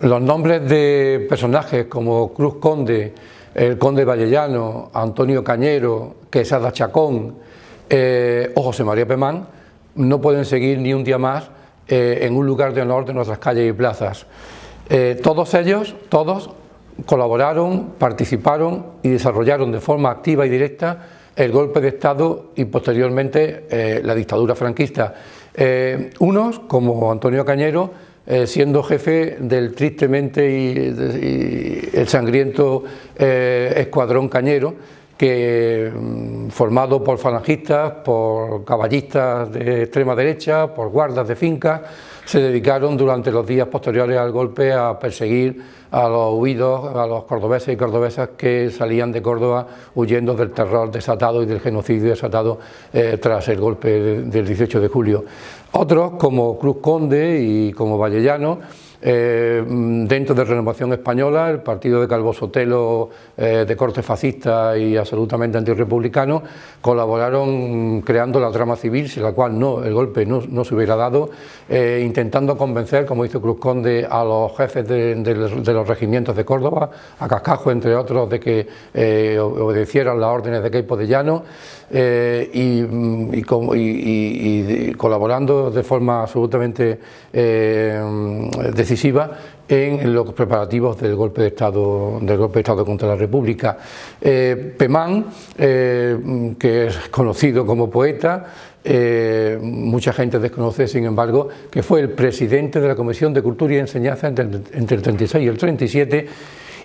Los nombres de personajes como Cruz Conde, el Conde Vallellano, Antonio Cañero, Quesada Chacón eh, o José María Pemán no pueden seguir ni un día más eh, en un lugar de honor de nuestras calles y plazas. Eh, todos ellos, todos, colaboraron, participaron y desarrollaron de forma activa y directa el golpe de Estado y posteriormente la dictadura franquista. unos, como Antonio Cañero, eh, siendo jefe del tristemente y, el sangriento eh, escuadrón cañero, que mm, formado por falangistas, por caballistas de extrema derecha, por guardas de fincas, se dedicaron durante los días posteriores al golpe a perseguir a los huidos, a los cordobeses y cordobesas que salían de Córdoba huyendo del terror desatado y del genocidio desatado eh, tras el golpe del 18 de julio. Otros, como Cruz Conde y como Vallellano, eh, dentro de Renovación Española, el partido de Calvo Sotelo eh, de corte fascista y absolutamente antirrepublicano, colaboraron creando la trama civil, sin la cual no, el golpe no, se hubiera dado, intentando convencer, como hizo Cruz Conde, a los jefes de, los regimientos de Córdoba, a Cascajo entre otros, de que obedecieran las órdenes de Queipo de Llano, y, y, colaborando de forma absolutamente decisiva en los preparativos del golpe de Estado, del golpe de Estado contra la República. Eh, Pemán, eh, que es conocido como poeta, eh, mucha gente desconoce, sin embargo, que fue el presidente de la Comisión de Cultura y Enseñanza entre, entre el 36 y el 37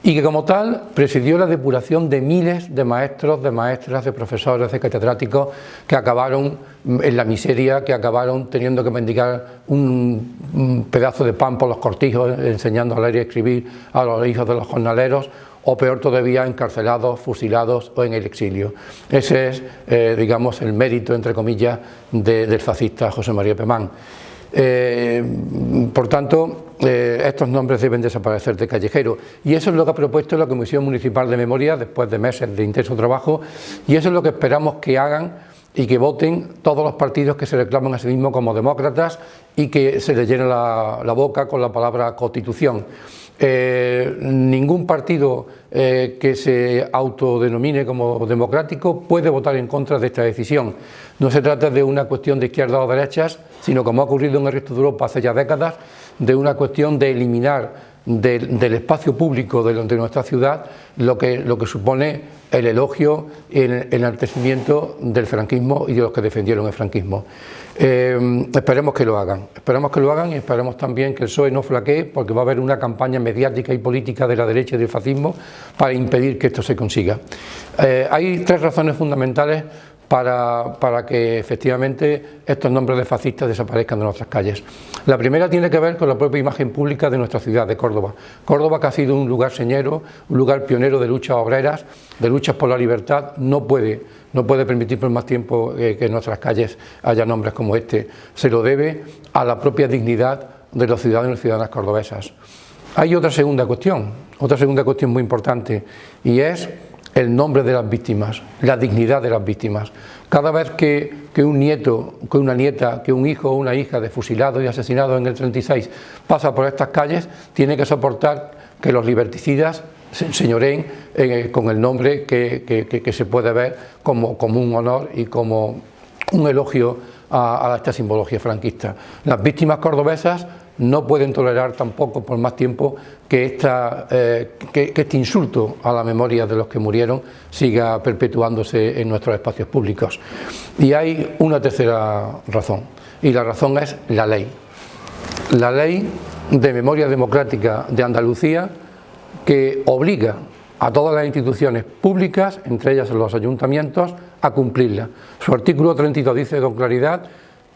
y que como tal presidió la depuración de miles de maestros, de maestras, de profesores, de catedráticos que acabaron en la miseria, que acabaron teniendo que mendigar un, pedazo de pan por los cortijos, enseñando a leer y escribir a los hijos de los jornaleros, o peor todavía, encarcelados, fusilados o en el exilio. Ese es, eh, digamos, el mérito, entre comillas, del fascista José María Pemán. Eh, por tanto, eh, estos nombres deben desaparecer de callejero. Y eso es lo que ha propuesto la Comisión Municipal de Memoria después de meses de intenso trabajo. Y eso es lo que esperamos que hagan y que voten todos los partidos que se reclaman a sí mismos como demócratas y que se les llene la boca con la palabra constitución. Eh, ningún partido eh, que se autodenomine como democrático puede votar en contra de esta decisión. No se trata de una cuestión de izquierdas o derechas, sino como ha ocurrido en el resto de Europa hace ya décadas, de una cuestión de eliminar del, espacio público de, nuestra ciudad lo que, lo que supone el elogio y el enaltecimiento del franquismo y de los que defendieron el franquismo. Eh, esperemos que lo hagan, esperemos que lo hagan y esperemos también que el PSOE no flaquee porque va a haber una campaña mediática y política de la derecha y del fascismo para impedir que esto se consiga. Eh, hay tres razones fundamentales para, que efectivamente estos nombres de fascistas desaparezcan de nuestras calles. La primera tiene que ver con la propia imagen pública de nuestra ciudad, de Córdoba. Córdoba que ha sido un lugar señero, un lugar pionero de luchas obreras, de luchas por la libertad, no puede, no puede permitir por más tiempo eh, que en nuestras calles haya nombres como este. Se lo debe a la propia dignidad de los ciudadanos y ciudadanas cordobesas. Hay otra segunda cuestión, otra segunda cuestión muy importante, y es el nombre de las víctimas, la dignidad de las víctimas. Cada vez que, un nieto, que una nieta, que un hijo o una hija de fusilado y asesinado en el 36 pasa por estas calles, tiene que soportar que los liberticidas se señoreen eh, con el nombre que, se puede ver como, como, un honor y como un elogio a, a esta simbología franquista. Las víctimas cordobesas no pueden tolerar tampoco por más tiempo que, esta, eh, que, este insulto a la memoria de los que murieron siga perpetuándose en nuestros espacios públicos. Y hay una tercera razón, y la razón es la ley. La ley de memoria democrática de Andalucía que obliga a todas las instituciones públicas, entre ellas los ayuntamientos, a cumplirla. Su artículo 32 dice con claridad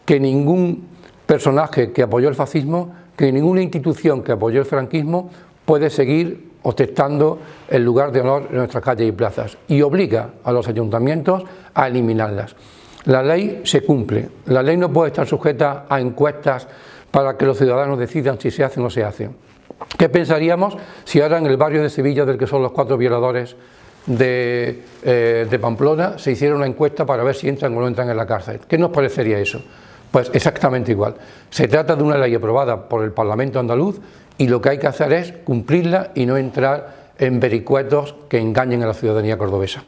que ningún personaje que apoyó el fascismo, que ninguna institución que apoyó el franquismo puede seguir ostentando el lugar de honor en nuestras calles y plazas y obliga a los ayuntamientos a eliminarlas. La ley se cumple, la ley no puede estar sujeta a encuestas para que los ciudadanos decidan si se hace o no se hace. ¿Qué pensaríamos si ahora en el barrio de Sevilla, del que son los cuatro violadores de, eh, de Pamplona, se hiciera una encuesta para ver si entran o no entran en la cárcel? ¿Qué nos parecería eso? Pues exactamente igual. Se trata de una ley aprobada por el Parlamento andaluz y lo que hay que hacer es cumplirla y no entrar en vericuetos que engañen a la ciudadanía cordobesa.